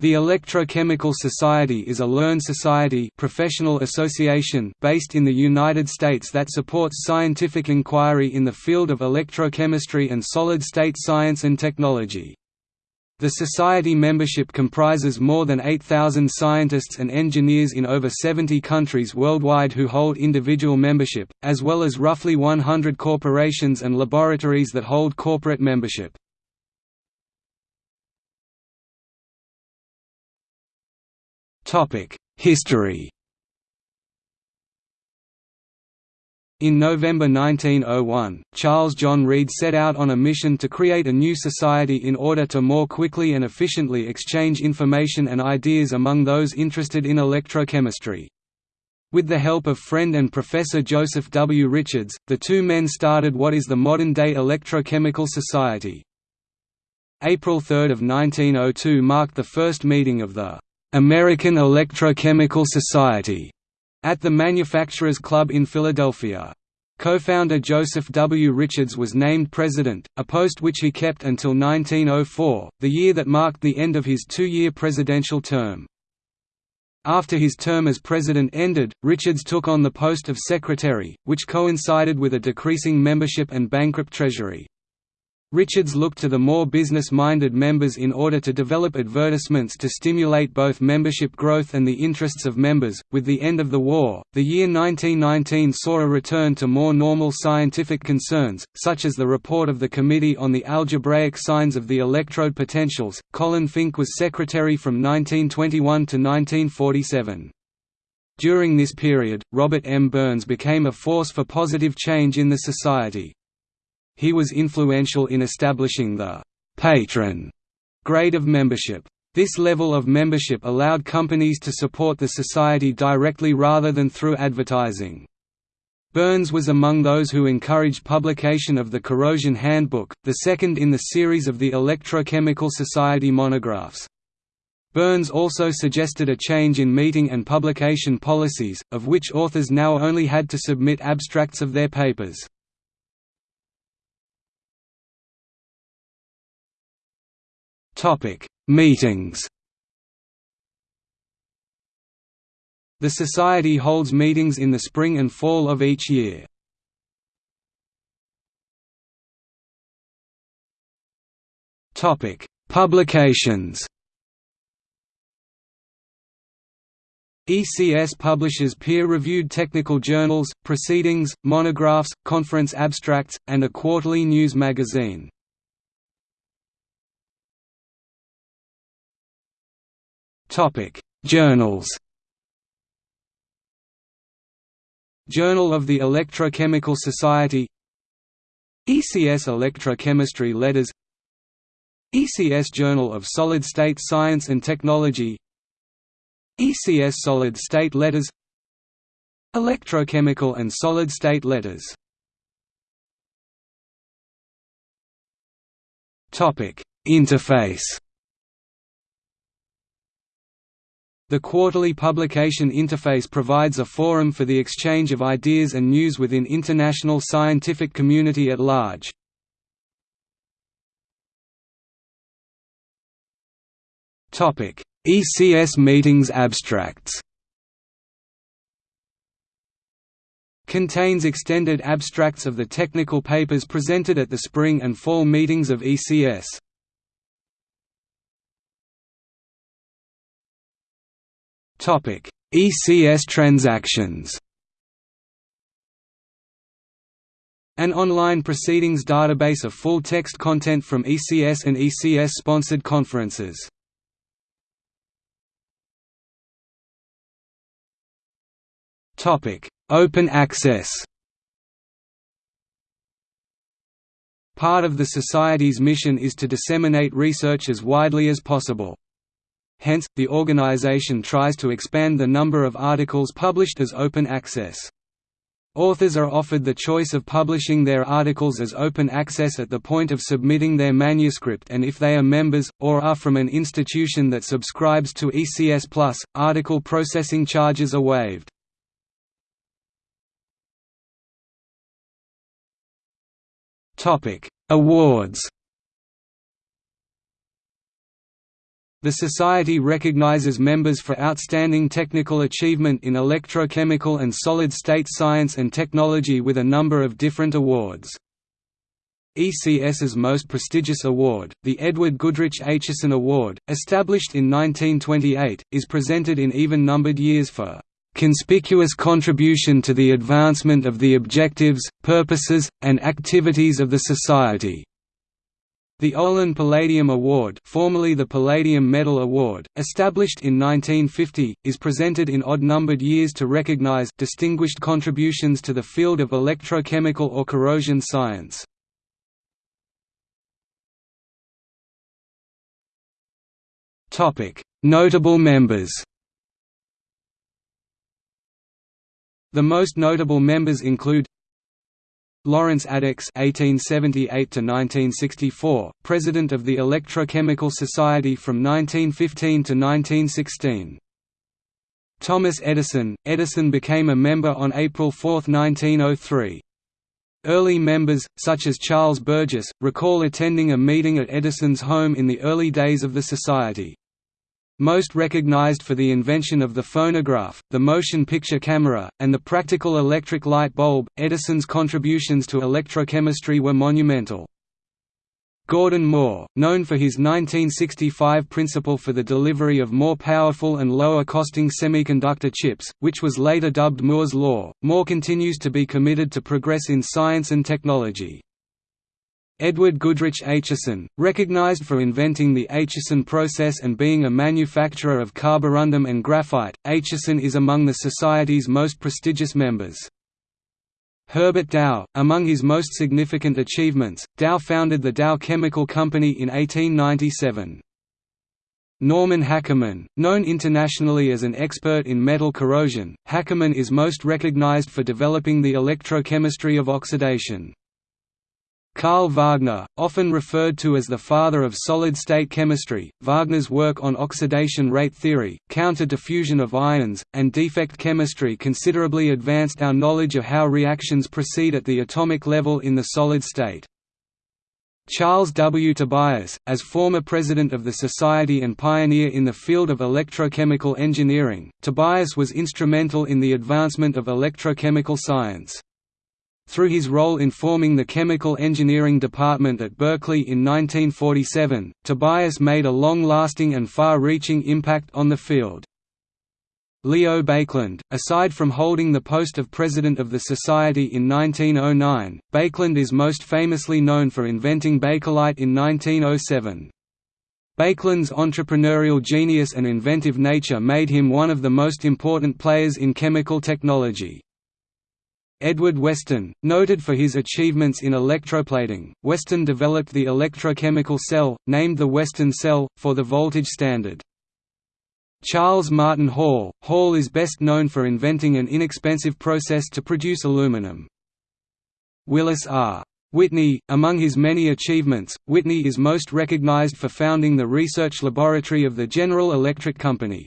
The Electrochemical Society is a learned society professional association based in the United States that supports scientific inquiry in the field of electrochemistry and solid-state science and technology. The society membership comprises more than 8,000 scientists and engineers in over 70 countries worldwide who hold individual membership, as well as roughly 100 corporations and laboratories that hold corporate membership. History In November 1901, Charles John Reed set out on a mission to create a new society in order to more quickly and efficiently exchange information and ideas among those interested in electrochemistry. With the help of friend and Professor Joseph W. Richards, the two men started what is the modern-day Electrochemical Society. April 3 of 1902 marked the first meeting of the American Electrochemical Society at the Manufacturers Club in Philadelphia. Co-founder Joseph W. Richards was named president, a post which he kept until 1904, the year that marked the end of his two-year presidential term. After his term as president ended, Richards took on the post of secretary, which coincided with a decreasing membership and bankrupt treasury. Richards looked to the more business-minded members in order to develop advertisements to stimulate both membership growth and the interests of members. With the end of the war, the year 1919 saw a return to more normal scientific concerns, such as the report of the Committee on the Algebraic Signs of the Electrode Potentials. Colin Fink was secretary from 1921 to 1947. During this period, Robert M. Burns became a force for positive change in the society. He was influential in establishing the «patron» grade of membership. This level of membership allowed companies to support the society directly rather than through advertising. Burns was among those who encouraged publication of the Corrosion Handbook, the second in the series of the Electrochemical Society monographs. Burns also suggested a change in meeting and publication policies, of which authors now only had to submit abstracts of their papers. Meetings. The Society holds meetings in the spring and fall of each year. Publications. ECS publishes peer-reviewed technical journals, proceedings, monographs, conference abstracts, and a quarterly news magazine. Topic: Journals. Journal of the Electrochemical Society ECS Electrochemistry Letters ECS Journal of Solid State Science and Technology ECS Solid State Letters Electrochemical and Solid State Letters Interface The quarterly publication interface provides a forum for the exchange of ideas and news within international scientific community at large. ECS meetings abstracts Contains extended abstracts of the technical papers presented at the spring and fall meetings of ECS. Topic: ECS transactions. An online proceedings database of full-text content from ECS and ECS-sponsored conferences. Topic: Open access Part of the Society's mission is to disseminate research as widely as possible. Hence, the organization tries to expand the number of articles published as open access. Authors are offered the choice of publishing their articles as open access at the point of submitting their manuscript and if they are members, or are from an institution that subscribes to ECS+, article processing charges are waived. Awards The Society recognizes members for outstanding technical achievement in electrochemical and solid-state science and technology with a number of different awards. ECS's most prestigious award, the Edward Goodrich Acheson Award, established in 1928, is presented in even-numbered years for "...conspicuous contribution to the advancement of the objectives, purposes, and activities of the Society." The Olin Palladium Award formerly the Palladium Medal Award, established in 1950, is presented in odd-numbered years to recognize distinguished contributions to the field of electrochemical or corrosion science. Notable members The most notable members include Lawrence Addicks (1878–1964), president of the Electrochemical Society from 1915 to 1916. Thomas Edison – Edison became a member on April 4, 1903. Early members, such as Charles Burgess, recall attending a meeting at Edison's home in the early days of the Society. Most recognized for the invention of the phonograph, the motion picture camera, and the practical electric light bulb, Edison's contributions to electrochemistry were monumental. Gordon Moore, known for his 1965 principle for the delivery of more powerful and lower-costing semiconductor chips, which was later dubbed Moore's Law, Moore continues to be committed to progress in science and technology. Edward Goodrich Acheson, recognized for inventing the Acheson process and being a manufacturer of carborundum and graphite, Acheson is among the Society's most prestigious members. Herbert Dow, among his most significant achievements, Dow founded the Dow Chemical Company in 1897. Norman Hackerman, known internationally as an expert in metal corrosion, Hackerman is most recognized for developing the electrochemistry of oxidation. Carl Wagner, often referred to as the father of solid-state chemistry, Wagner's work on oxidation rate theory, counter-diffusion of ions, and defect chemistry considerably advanced our knowledge of how reactions proceed at the atomic level in the solid state. Charles W. Tobias, as former president of the Society and pioneer in the field of electrochemical engineering, Tobias was instrumental in the advancement of electrochemical science. Through his role in forming the Chemical Engineering Department at Berkeley in 1947, Tobias made a long-lasting and far-reaching impact on the field. Leo Baekeland, aside from holding the post of President of the Society in 1909, Baekeland is most famously known for inventing Bakelite in 1907. Baekeland's entrepreneurial genius and inventive nature made him one of the most important players in chemical technology. Edward Weston, noted for his achievements in electroplating, Weston developed the electrochemical cell, named the Weston cell, for the voltage standard. Charles Martin Hall Hall is best known for inventing an inexpensive process to produce aluminum. Willis R. Whitney, among his many achievements, Whitney is most recognized for founding the research laboratory of the General Electric Company.